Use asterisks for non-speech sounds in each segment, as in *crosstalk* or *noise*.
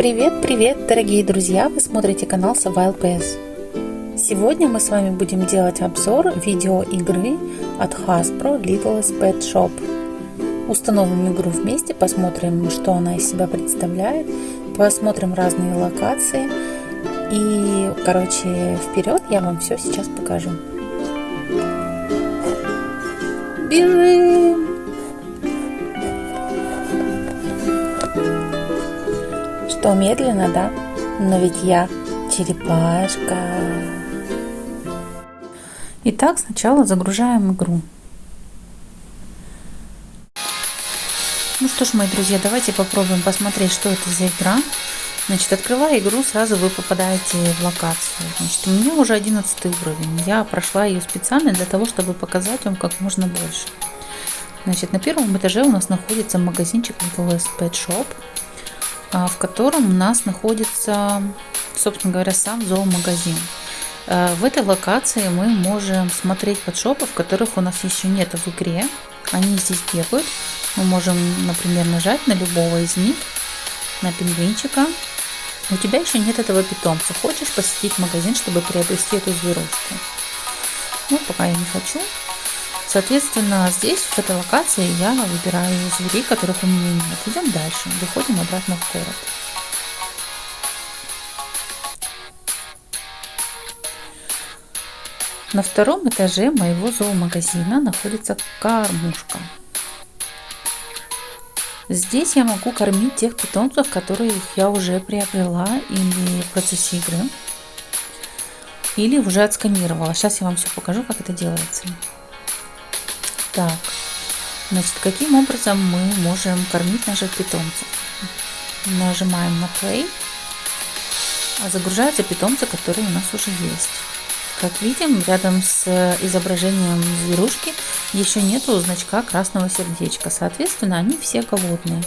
Привет, привет, дорогие друзья! Вы смотрите канал Сова ЛПС. Сегодня мы с вами будем делать обзор видеоигры от Hasbro Littlest Pet Shop. Установим игру вместе, посмотрим, что она из себя представляет, посмотрим разные локации. И, короче, вперед, я вам все сейчас покажу. Бежим! Что, медленно, да? Но ведь я черепашка. Итак, сначала загружаем игру. Ну что ж, мои друзья, давайте попробуем посмотреть, что это за игра. Значит, открывая игру, сразу вы попадаете в локацию. Значит, у меня уже 11 уровень. Я прошла ее специально для того, чтобы показать вам как можно больше. Значит, на первом этаже у нас находится магазинчик Little Pet Shop. А, в котором у нас находится, собственно говоря, сам зоомагазин. А, в этой локации мы можем смотреть подшопов, которых у нас еще нет в игре. Они здесь бегают. Мы можем, например, нажать на любого из них, на пингвинчика. У тебя еще нет этого питомца. Хочешь посетить магазин, чтобы приобрести эту зверушку? Ну, пока я не хочу. Соответственно, здесь, в этой локации, я выбираю зверей, которых у меня нет. Идем дальше, выходим обратно в город. На втором этаже моего зоомагазина находится кормушка. Здесь я могу кормить тех питомцев, которые я уже приобрела или в процессе игры, или уже отсканировала. Сейчас я вам все покажу, как это делается. Так, значит, каким образом мы можем кормить наших питомцев? Нажимаем на play, а загружаются питомцы, которые у нас уже есть. Как видим, рядом с изображением зверушки еще нету значка красного сердечка. Соответственно, они все голодные.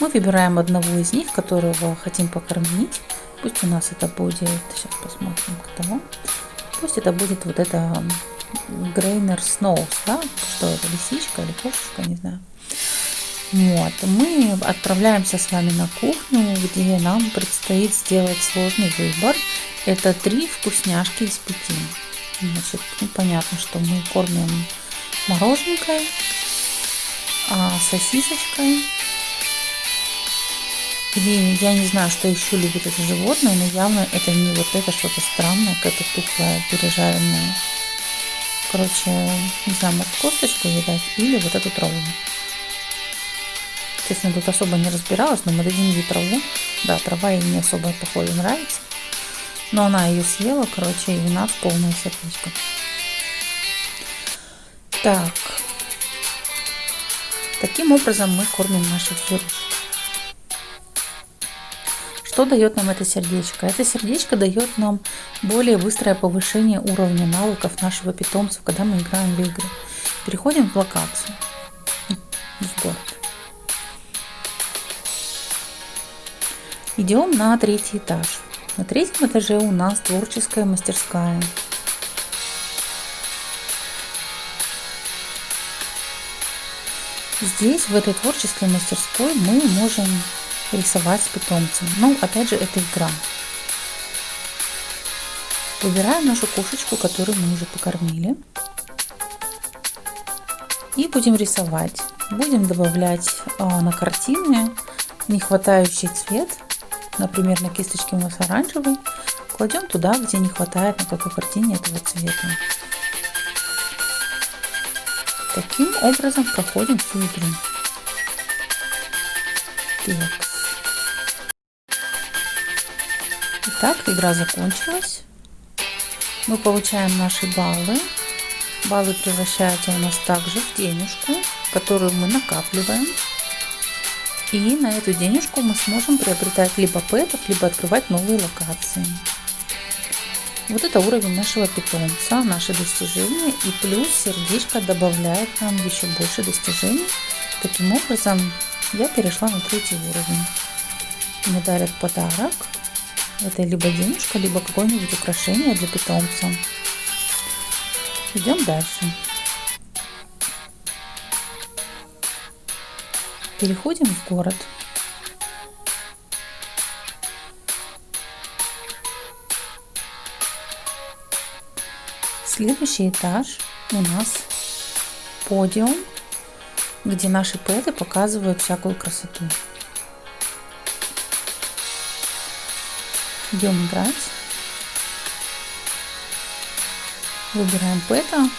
Мы выбираем одного из них, которого хотим покормить. Пусть у нас это будет, сейчас посмотрим, кто. Пусть это будет вот это Грейнер Сноус, да, что это, лисичка или кошечка, не знаю. Вот, мы отправляемся с вами на кухню, где нам предстоит сделать сложный выбор. Это три вкусняшки из пяти. Значит, ну, понятно, что мы кормим мороженкой, а, сосисочкой. Или я не знаю, что еще любит это животное, но явно это не вот это что-то странное, какая-то тухлая пережаренная короче, не знаю, может косточку видать или вот эту траву. Честно, тут особо не разбиралась, но мы дадим ей траву. Да, трава ей не особо, походу, нравится. Но она ее съела, короче, и у нас полное сердечко. Так. Таким образом мы кормим наших зверушек. Что дает нам это сердечко? Это сердечко дает нам более быстрое повышение уровня навыков нашего питомца, когда мы играем в игры. Переходим в локацию, в город. Идем на третий этаж. На третьем этаже у нас творческая мастерская. Здесь, в этой творческой мастерской, мы можем рисовать с питомцем. Ну, опять же, это игра. Выбираем нашу кошечку, которую мы уже покормили. И будем рисовать. Будем добавлять а, на картины нехватающий цвет. Например, на кисточке у нас оранжевый. Кладем туда, где не хватает на какой картине этого цвета. Таким образом проходим всю игру. Так. Итак, игра закончилась. Мы получаем наши баллы. Баллы превращаются у нас также в денежку, которую мы накапливаем. И на эту денежку мы сможем приобретать либо пэтов, либо открывать новые локации. Вот это уровень нашего питомца, наши достижения. И плюс сердечко добавляет нам еще больше достижений. Таким образом, я перешла на третий уровень. Мне дарят подарок это либо денежка, либо какое-нибудь украшение для питомца. Идем дальше. Переходим в город. Следующий этаж у нас подиум, где наши пэты показывают всякую красоту. Идем играть. Выбираем пэта.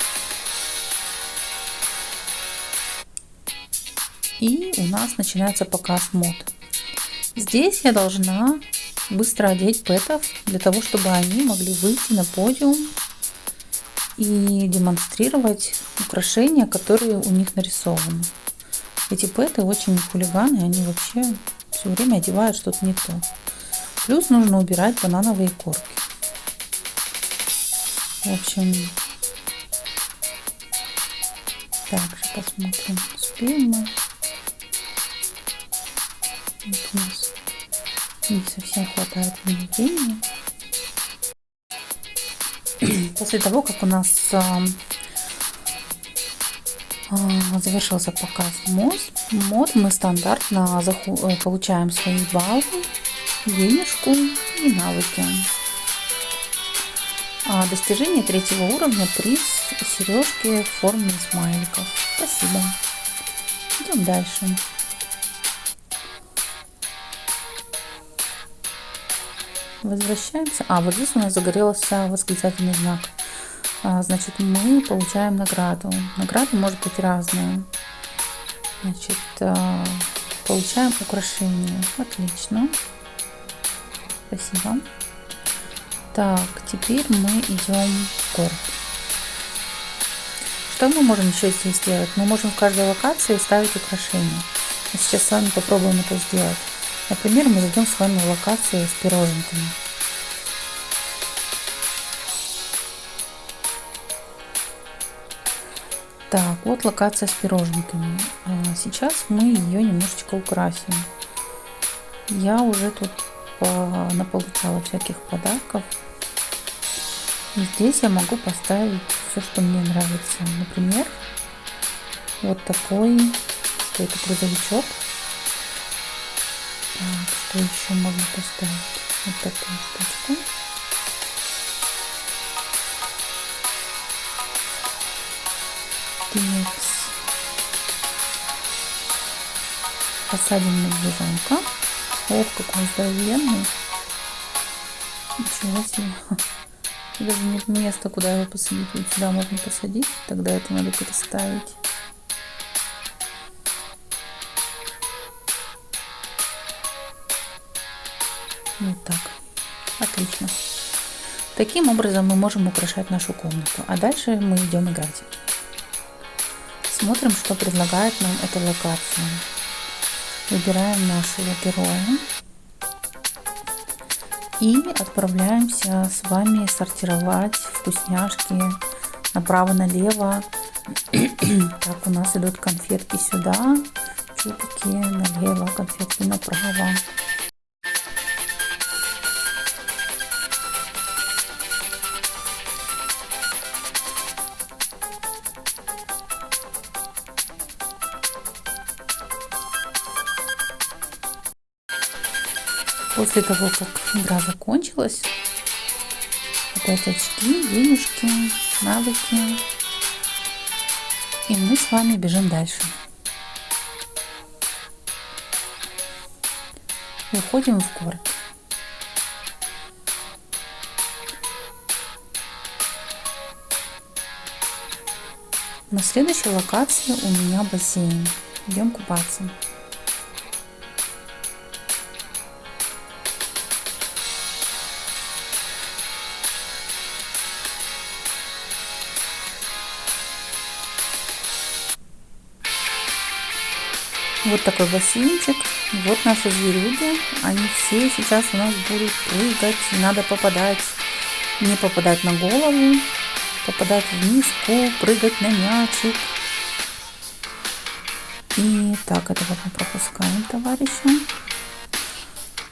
И у нас начинается показ мод. Здесь я должна быстро одеть пэтов, для того, чтобы они могли выйти на подиум и демонстрировать украшения, которые у них нарисованы. Эти пэты очень хулиганы, они вообще все время одевают что-то не то. Плюс нужно убирать банановые корки. В общем, также посмотрим, успеем. Вот у нас не совсем хватает времени. После того, как у нас а, а, завершился показ мод, мод мы стандартно э, получаем свои баллы, денежку и навыки. А достижение третьего уровня приз сережки в форме смайликов. Спасибо. Идем дальше. Возвращаемся. А, вот здесь у нас загорелся восклицательный знак. А, значит, мы получаем награду. Награда может быть разная. Значит, а, получаем украшение. Отлично. Спасибо. Так, теперь мы идем в город. Что мы можем еще здесь сделать? Мы можем в каждой локации ставить украшения. сейчас с вами попробуем это сделать. Например, мы зайдем с вами в локацию с пироженками. Так, вот локация с пироженками. А, сейчас мы ее немножечко украсим. Я уже тут наполучала всяких подарков. Здесь я могу поставить все, что мне нравится. Например, вот такой, что это грузовичок так, что еще можно поставить? Вот такую штучку. Текс. Посадим медвежонка. Ох, какой здоровенный. Ничего себе. Даже нет места, куда его посадить. Вот сюда можно посадить. Тогда это надо переставить. Вот так. Отлично. Таким образом мы можем украшать нашу комнату. А дальше мы идем играть. Смотрим, что предлагает нам эта локация. Выбираем нашего героя. И отправляемся с вами сортировать вкусняшки направо-налево. *clears throat* Так, у нас идут конфетки сюда, чупики налево, конфетки направо. После того, как игра закончилась, опять очки, денежки, навыки. И мы с вами бежим дальше. Выходим в город. На следующей локации у меня бассейн. Идем купаться. Вот такой бассейнчик. Вот наши зверюги. Они все сейчас у нас будут прыгать. Надо попадать, не попадать на голову, попадать в миску, прыгать на мячик. И так, этого мы пропускаем, товарищи.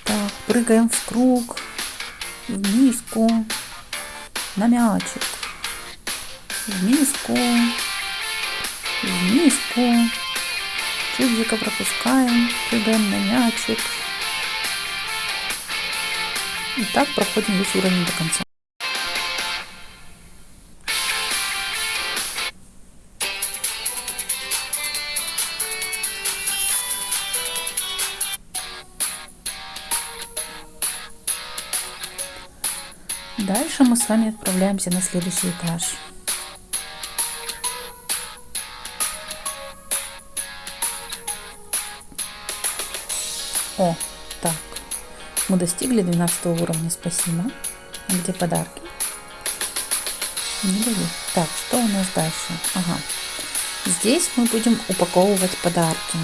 Так, прыгаем в круг, в миску, на мячик, в миску, в миску. Кьюбзика пропускаем, прыгаем на мячик. И так проходим весь уровень до конца. Дальше мы с вами отправляемся на следующий этаж. О, так, мы достигли 12 уровня, спасибо. А где подарки? Не даю. Так, что у нас дальше? Ага. Здесь мы будем упаковывать подарки.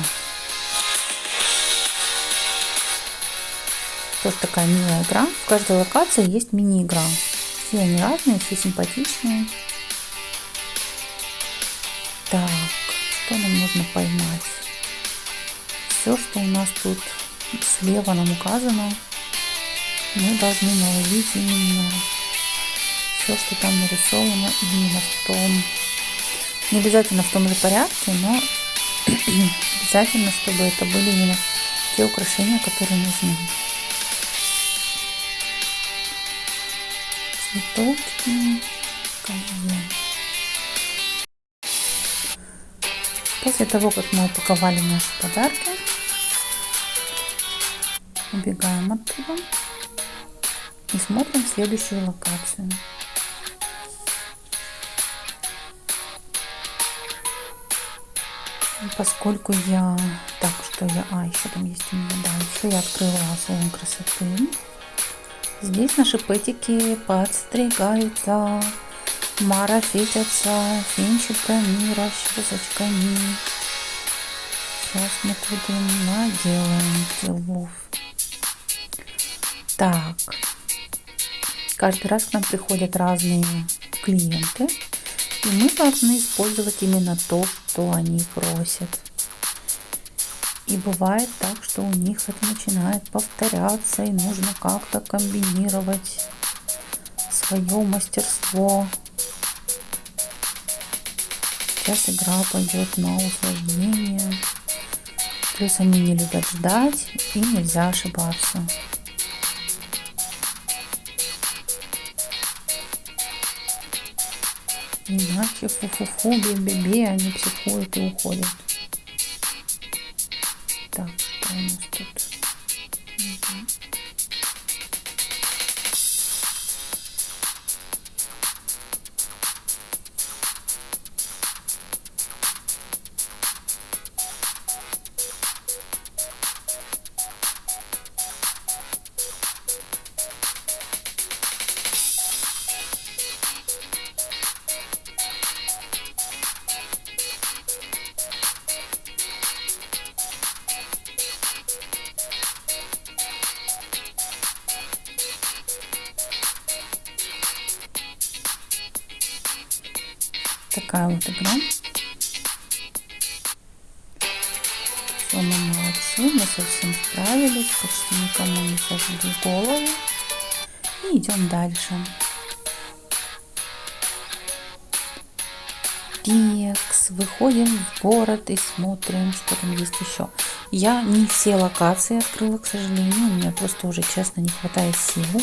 Тоже такая милая игра. В каждой локации есть мини-игра. Все они разные, все симпатичные. Так, что нам нужно поймать? Все, что у нас тут слева нам указано, мы должны наловить именно все, что там нарисовано именно в том, не обязательно в том же порядке, но *clears throat* обязательно, чтобы это были именно те украшения, которые нужны. Цветочки, колье. После того, как мы упаковали наши подарки, убегаем оттуда и смотрим следующую локацию. Поскольку я... Так, что я... А, еще там есть у меня, да, еще я открыла салон красоты. Здесь наши пэтики подстригаются, марафетятся финчиками, расчесочками. Сейчас мы им наделаем делов. Так, каждый раз к нам приходят разные клиенты, и мы должны использовать именно то, что они просят. И бывает так, что у них это начинает повторяться, и нужно как-то комбинировать свое мастерство. Сейчас игра пойдет на усложнение. Плюс они не любят ждать, и нельзя ошибаться. Иначе фу-фу-фу, бе-бе-бе, они психуют и уходят. Все, мы молодцы, мы совсем справились, почти никому не сожгли голову. И идем дальше. Текс, выходим в город и смотрим, что там есть еще. Я не все локации открыла, к сожалению, у меня просто уже, честно, не хватает сил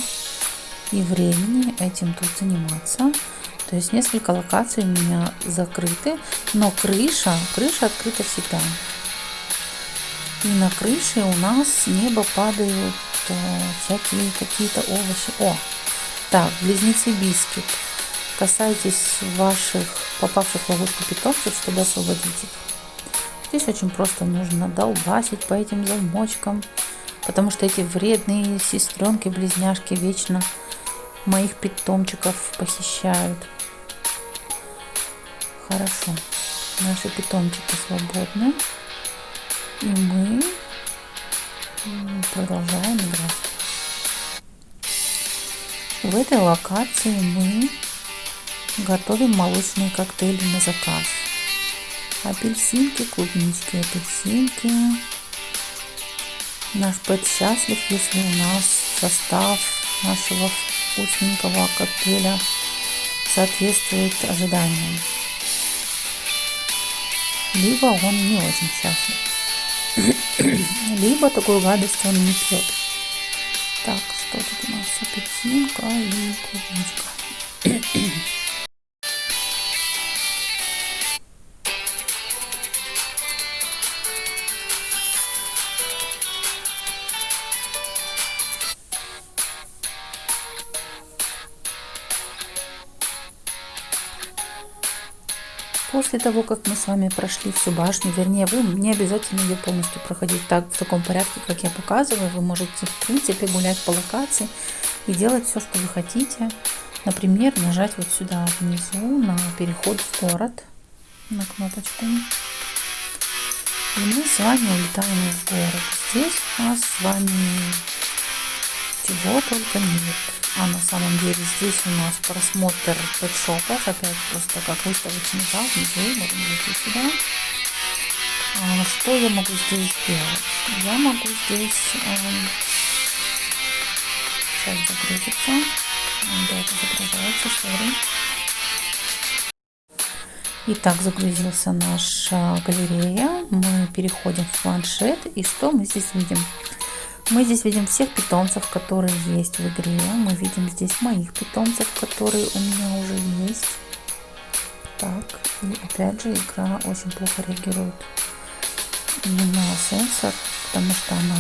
и времени этим тут заниматься. То есть несколько локаций у меня закрыты, но крыша, крыша открыта всегда. И на крыше у нас с неба падают э, всякие какие-то овощи. О, так, близнецы бискет. Касайтесь ваших попавших в ловушку питомцев, чтобы освободить их. Здесь очень просто нужно долбасить по этим замочкам, потому что эти вредные сестренки-близняшки вечно моих питомчиков похищают. Хорошо. Наши питомчики свободны. И мы продолжаем играть. В этой локации мы готовим молочные коктейли на заказ. Апельсинки, клубнички, апельсинки. Наш пэт счастлив, если у нас состав нашего вкусненького коктейля соответствует ожиданиям либо он не очень счастлив, *clears throat* либо такую гадость он не пьет. Так, что тут у нас? Апельсинка и клубничка. *clears throat* после того, как мы с вами прошли всю башню, вернее, вы не обязательно ее полностью проходить так, в таком порядке, как я показываю. Вы можете, в принципе, гулять по локации и делать все, что вы хотите. Например, нажать вот сюда внизу на переход в город, на кнопочку. И мы с вами улетаем в город. Здесь у нас с вами чего только нет. А на самом деле здесь у нас просмотр пэтшопов. Опять просто как выставочный зал. Внизу можем зайти сюда. А что я могу здесь сделать? Я могу здесь... Эм, сейчас загрузится. Да, это загружается, сори. Итак, загрузился наша галерея. Мы переходим в планшет. И что мы здесь видим? Мы здесь видим всех питомцев, которые есть в игре. Мы видим здесь моих питомцев, которые у меня уже есть. Так, и опять же игра очень плохо реагирует на сенсор, потому что она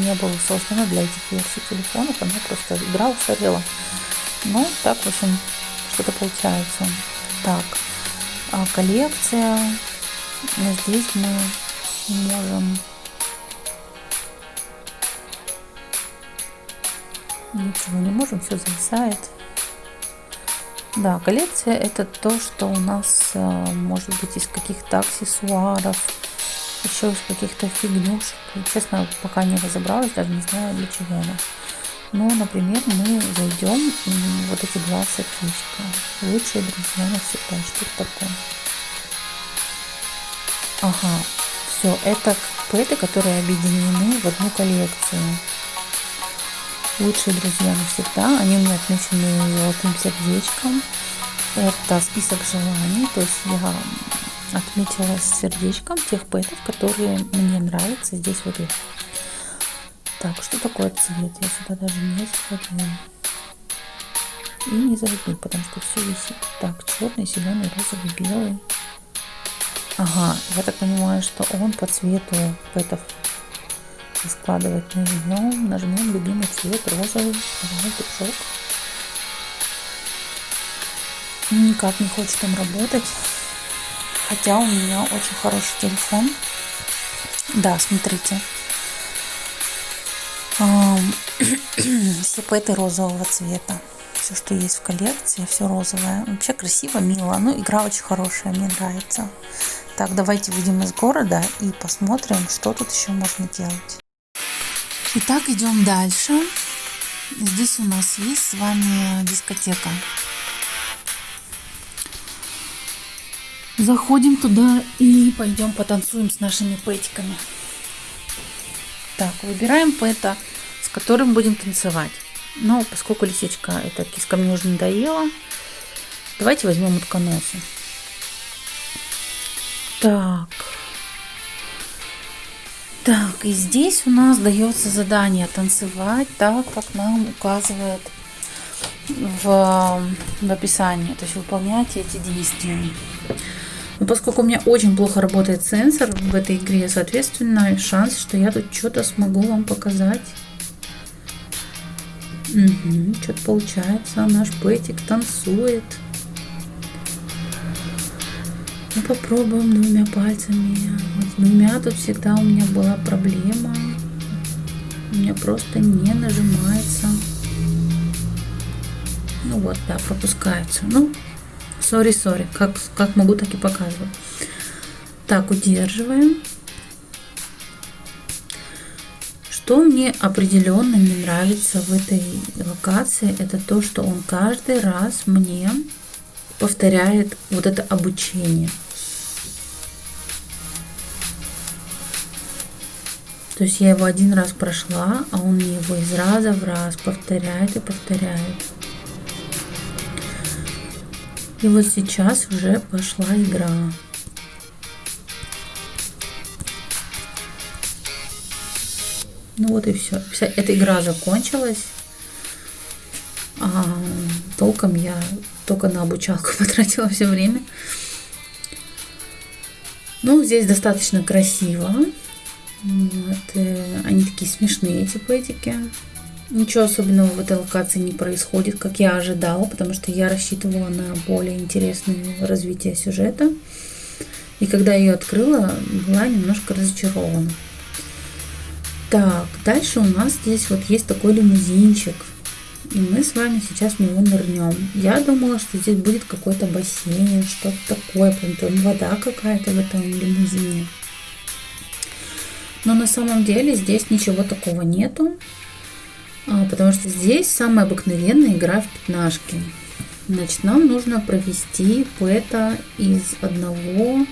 не была создана для этих версий телефонов, она просто игра устарела. Ну, так, в общем, что-то получается. Так, а коллекция. Здесь мы можем Ничего не можем, все зависает. Да, коллекция это то, что у нас э, может быть из каких-то аксессуаров, еще из каких-то фигнюшек. Честно, пока не разобралась, даже не знаю для чего она. Но, например, мы зайдем вот эти два сердечка. Лучшие друзья навсегда. Что это такое? Ага, все, это пэты, которые объединены в одну коллекцию лучшие друзья навсегда. Они у меня отмечены золотым сердечком. Это список желаний, то есть я отметила сердечком тех пэтов, которые мне нравятся здесь в игре. Так, что такое цвет? Я сюда даже не заходила. И не зайду, потому что все висит. Так, черный, зеленый, розовый, белый. Ага, я так понимаю, что он по цвету складывать нажмем, нажмем любимый цвет розовый, петушок. Никак не хочет там работать. Хотя у меня очень хороший телефон. Да, смотрите. *clears throat* Все пэты розового цвета. Все, что есть в коллекции, все розовое. Вообще красиво, мило. Ну, игра очень хорошая, мне нравится. Так, давайте выйдем из города и посмотрим, что тут еще можно делать. Итак, идем дальше. Здесь у нас есть с вами дискотека. Заходим туда и пойдем потанцуем с нашими пэтиками. Так, выбираем пэта, с которым будем танцевать. Но поскольку лисичка, эта киска мне уже надоела, давайте возьмем утконоса. Так, так, и здесь у нас дается задание танцевать так, как нам указывает в, в описании. То есть выполнять эти действия. Но поскольку у меня очень плохо работает сенсор в этой игре, соответственно, шанс, что я тут что-то смогу вам показать. Угу, что-то получается. Наш Пэтик танцует. Попробуем двумя пальцами. С двумя тут всегда у меня была проблема. У меня просто не нажимается. Ну вот, да, пропускается. Ну, сори, сори. Как, как могу, так и показываю. Так, удерживаем. Что мне определенно не нравится в этой локации, это то, что он каждый раз мне повторяет вот это обучение. То есть я его один раз прошла, а он мне его из раза в раз повторяет и повторяет. И вот сейчас уже пошла игра. Ну вот и все. Вся эта игра закончилась. А, толком я только на обучалку *laughs* потратила все время. Ну, здесь достаточно красиво. Такие смешные, эти пэтики. Ничего особенного в этой локации не происходит, как я ожидала, потому что я рассчитывала на более интересное развитие сюжета. И когда ее открыла, была немножко разочарована. Так, дальше у нас здесь вот есть такой лимузинчик. И мы с вами сейчас в него нырнем. Я думала, что здесь будет какой-то бассейн, что-то такое, прям вода какая-то в этом лимузине. Но на самом деле здесь ничего такого нету, а, потому что здесь самая обыкновенная игра в пятнашки. Значит, нам нужно провести пэта из одного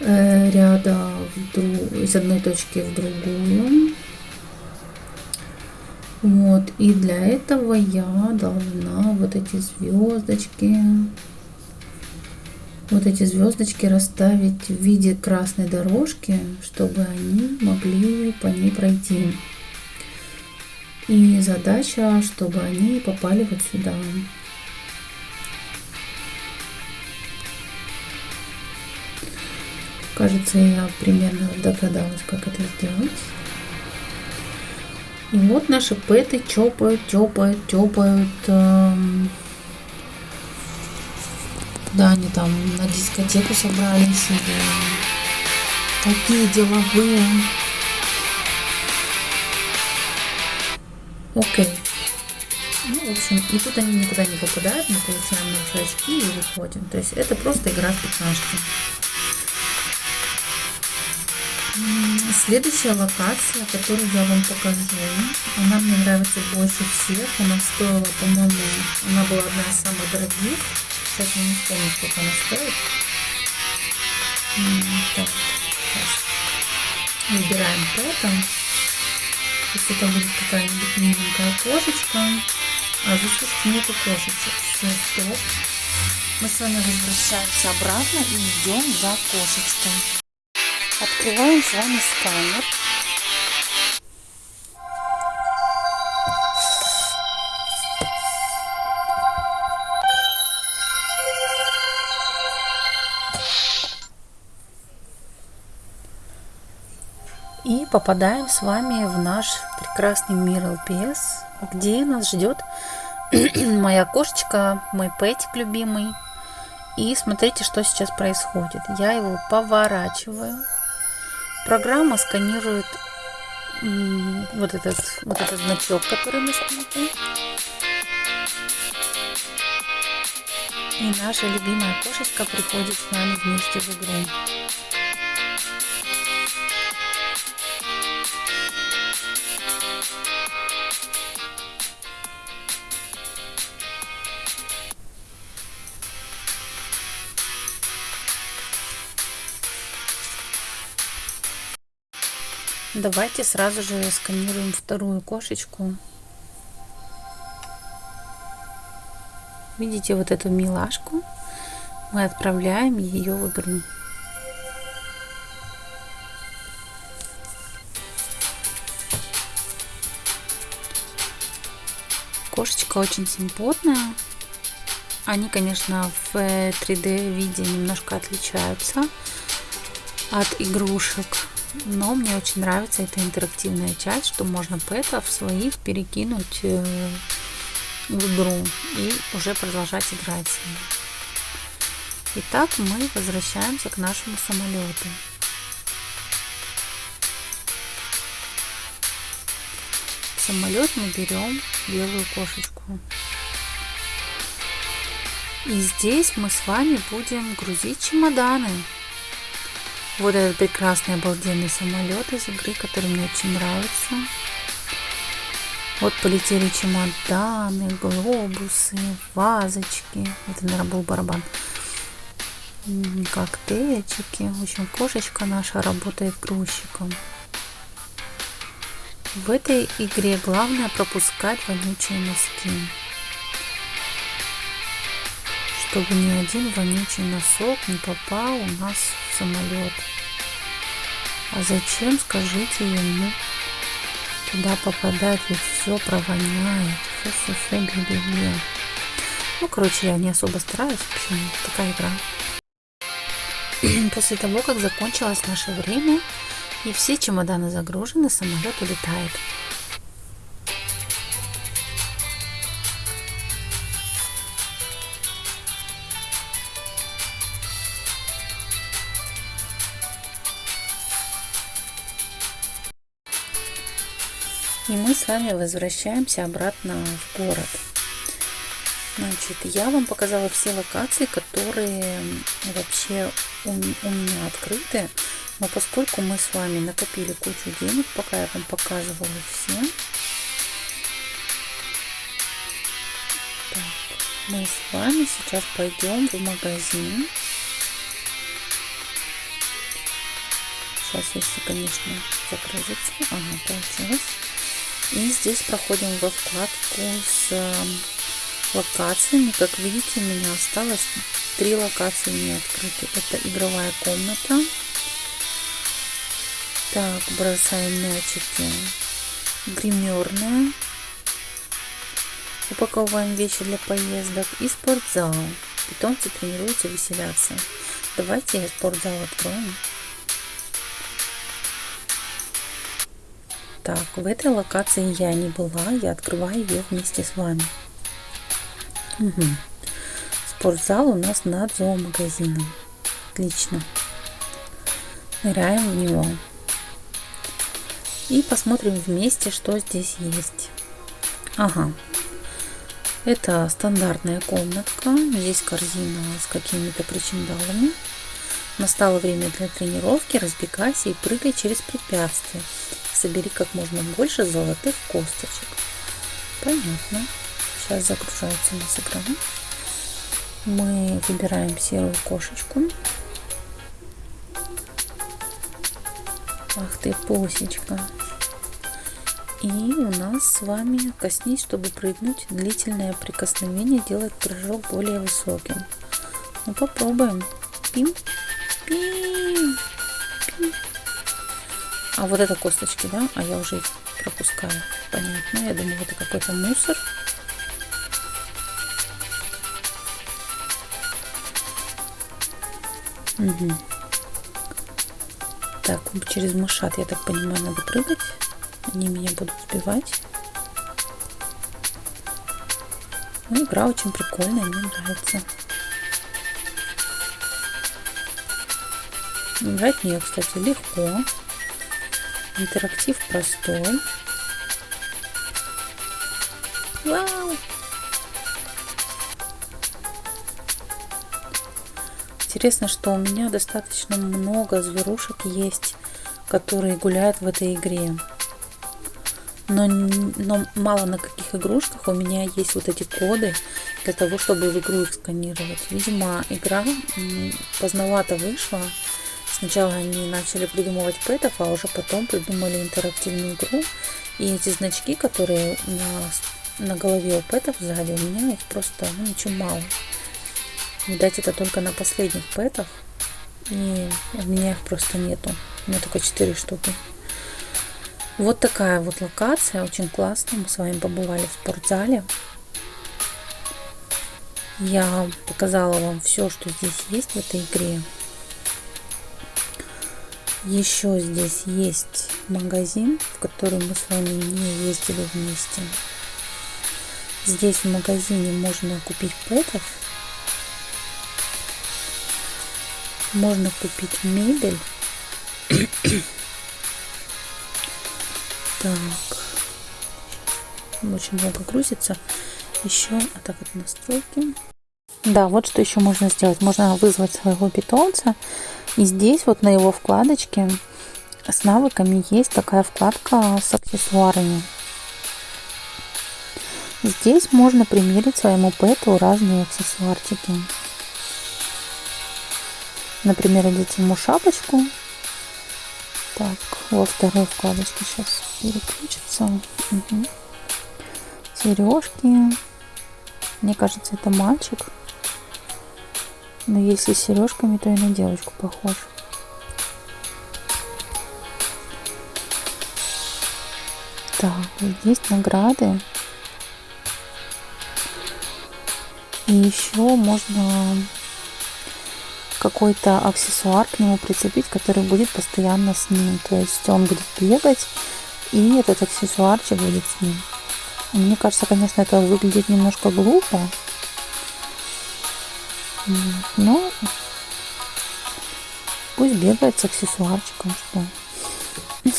э, ряда в друг, из одной точки в другую. Вот, и для этого я должна вот эти звездочки, вот эти звездочки расставить в виде красной дорожки, чтобы они могли по ней пройти. И задача, чтобы они попали вот сюда. Кажется, я примерно догадалась, как это сделать. И вот наши пэты чопают, тёпают, тёпают. Эм... Да, они там на дискотеку собрались. Или... Такие деловые. Окей. Ну, в общем, и тут они никуда не попадают, мы получаем наши очки и выходим. То есть это просто игра в пятнашки. Следующая локация, которую я вам покажу, она мне нравится больше всех. Она стоила, по-моему, она была одна из самых дорогих. Сейчас я не помню, сколько она стоит. Так, сейчас. Выбираем. То есть это будет какая-нибудь миленькая кошечка. А здесь уж нету кошечек. Все, стоп. Мы с вами возвращаемся обратно и идем за кошечкой. Открываем с вами сканер. Попадаем с вами в наш прекрасный мир ЛПС, где нас ждет *clears throat* моя кошечка, мой пэтик любимый. И смотрите, что сейчас происходит. Я его поворачиваю Программа сканирует вот этот, вот этот значок, который на спинке. И наша любимая кошечка приходит с нами вместе в игру. Давайте сразу же сканируем вторую кошечку. Видите вот эту милашку? Мы отправляем ее в игру. Кошечка очень симпотная. Они, конечно, в 3D виде немножко отличаются от игрушек но мне очень нравится эта интерактивная часть, что можно пэтов своих перекинуть э, в игру и уже продолжать играть с ними. Итак, мы возвращаемся к нашему самолету. В самолет мы берем белую кошечку. И здесь мы с вами будем грузить чемоданы. Вот этот прекрасный обалденный самолет из игры, который мне очень нравится. Вот полетели чемоданы, глобусы, вазочки. Это, наверное, был барабан. Коктейльчики. В общем, кошечка наша работает грузчиком. В этой игре главное пропускать вонючие носки. Чтобы ни один вонючий носок не попал у нас самолет. А зачем, скажите ему, туда попадать, ведь все провоняет, все, все, все, бе бе Ну, короче, я не особо стараюсь, в общем, такая игра. *clears throat* После того, как закончилось наше время, и все чемоданы загружены, самолет улетает. С вами возвращаемся обратно в город. Значит, я вам показала все локации, которые вообще у, у меня открыты. Но поскольку мы с вами накопили кучу денег, пока я вам показывала все, так, мы с вами сейчас пойдем в магазин. Сейчас, если, конечно, загрузится. Ага, получилось. И здесь проходим во вкладку с эм, локациями. Как видите, у меня осталось три локации не открыты. Это игровая комната. Так, бросаем мячики. Гримерная. Упаковываем вещи для поездок. И спортзал. Питомцы тренируются, веселятся. Давайте спортзал откроем. Так, в этой локации я не была, я открываю ее вместе с вами. Угу. Спортзал у нас над зоомагазином. Отлично. Ныряем в него. И посмотрим вместе, что здесь есть. Ага. Это стандартная комнатка. Здесь корзина с какими-то причиндалами. Настало время для тренировки. Разбегайся и прыгай через препятствия собери как можно больше золотых косточек. Понятно. Сейчас загружается у нас экран. Мы выбираем серую кошечку. Ах ты, посечка. И у нас с вами коснись, чтобы прыгнуть. Длительное прикосновение делает прыжок более высоким. Ну попробуем. Пим, пим. А вот это косточки, да? А я уже их пропускаю. Понятно. Я думаю, это какой-то мусор. Угу. Так, через мышат, я так понимаю, надо прыгать. Они меня будут сбивать. Ну, игра очень прикольная, мне нравится. Играть нее, кстати, легко. Интерактив простой. Вау! Интересно, что у меня достаточно много зверушек есть, которые гуляют в этой игре. Но, но мало на каких игрушках у меня есть вот эти коды для того, чтобы в игру их сканировать. Видимо, игра поздновато вышла, Сначала они начали придумывать пэтов, а уже потом придумали интерактивную игру. И эти значки, которые на, на голове у пэтов сзади, у меня их просто ну, очень мало. Видать, это только на последних пэтах. И у меня их просто нету. У меня только 4 штуки. Вот такая вот локация, очень классная. Мы с вами побывали в спортзале. Я показала вам все, что здесь есть в этой игре. Еще здесь есть магазин, в который мы с вами не ездили вместе. Здесь в магазине можно купить пэтов. Можно купить мебель. так. Очень много грузится. Еще, а так это настройки. Да, вот что еще можно сделать. Можно вызвать своего питомца и здесь вот на его вкладочке с навыками есть такая вкладка с аксессуарами. Здесь можно примерить своему пэту разные аксессуарчики. Например, одеть ему шапочку. Так, во второй вкладочке сейчас переключится. Угу. Сережки. Мне кажется, это мальчик. Но если с сережками, то и на девочку похож. Так, здесь награды. И еще можно какой-то аксессуар к нему прицепить, который будет постоянно с ним. То есть он будет бегать, и этот аксессуарчик будет с ним. Мне кажется, конечно, это выглядит немножко глупо, ну, пусть бегает с аксессуарчиком, что. *laughs*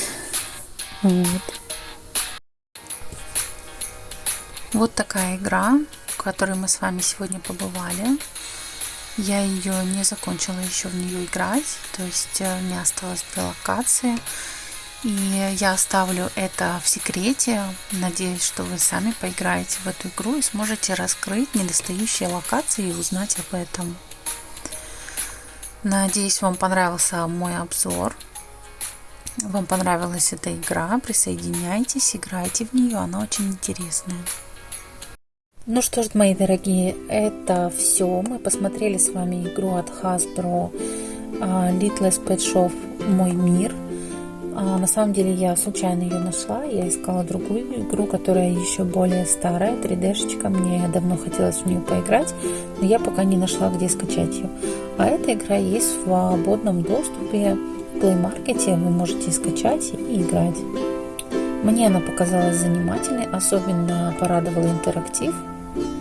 Вот. Вот такая игра, в которой мы с вами сегодня побывали. Я ее не закончила еще в нее играть, то есть э, мне осталось две локации. И я оставлю это в секрете. Надеюсь, что вы сами поиграете в эту игру и сможете раскрыть недостающие локации и узнать об этом. Надеюсь, вам понравился мой обзор. Вам понравилась эта игра, присоединяйтесь, играйте в нее, она очень интересная. Ну что ж, мои дорогие, это все. Мы посмотрели с вами игру от Hasbro а, Littlest Pet Shop «Мой мир». А, на самом деле я случайно ее нашла, я искала другую игру, которая еще более старая, 3D-шечка, мне давно хотелось в нее поиграть, но я пока не нашла, где скачать ее. А эта игра есть в свободном доступе в Play Market, вы можете скачать и играть. Мне она показалась занимательной, особенно порадовала интерактив,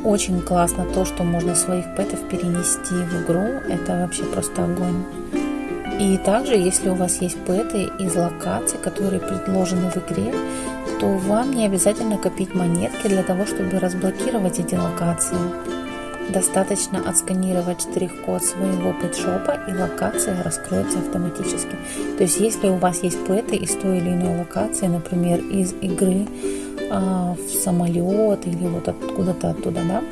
очень классно то, что можно своих пэтов перенести в игру. Это вообще просто огонь. И также, если у вас есть пэты из локаций, которые предложены в игре, то вам не обязательно копить монетки для того, чтобы разблокировать эти локации. Достаточно отсканировать штрих-код своего пэтшопа и локация раскроется автоматически. То есть, если у вас есть пэты из той или иной локации, например, из игры а, в самолет или вот откуда-то оттуда, да,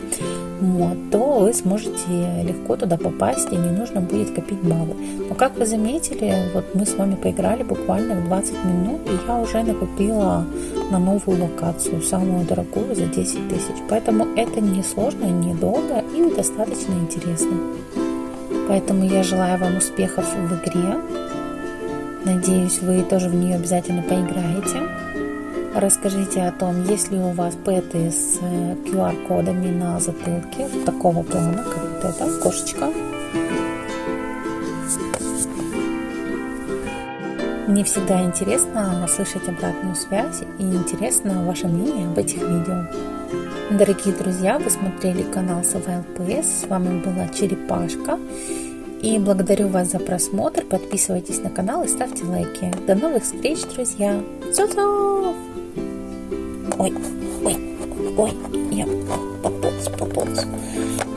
вот, то вы сможете легко туда попасть и не нужно будет копить баллы. Но как вы заметили, вот мы с вами поиграли буквально в 20 минут, и я уже накопила на новую локацию, самую дорогую за 10 тысяч. Поэтому это не сложно, не долго и достаточно интересно. Поэтому я желаю вам успехов в игре. Надеюсь, вы тоже в нее обязательно поиграете. Расскажите о том, есть ли у вас пэты с QR-кодами э, на затылке такого плана, как вот эта кошечка. Мне всегда интересно слышать обратную связь и интересно ваше мнение об этих видео. Дорогие друзья, вы смотрели канал Survival PS, с вами была Черепашка. И благодарю вас за просмотр, подписывайтесь на канал и ставьте лайки. До новых встреч, друзья! Цу-цу! Oi, oi, oi, yep, bubbles, bubbles.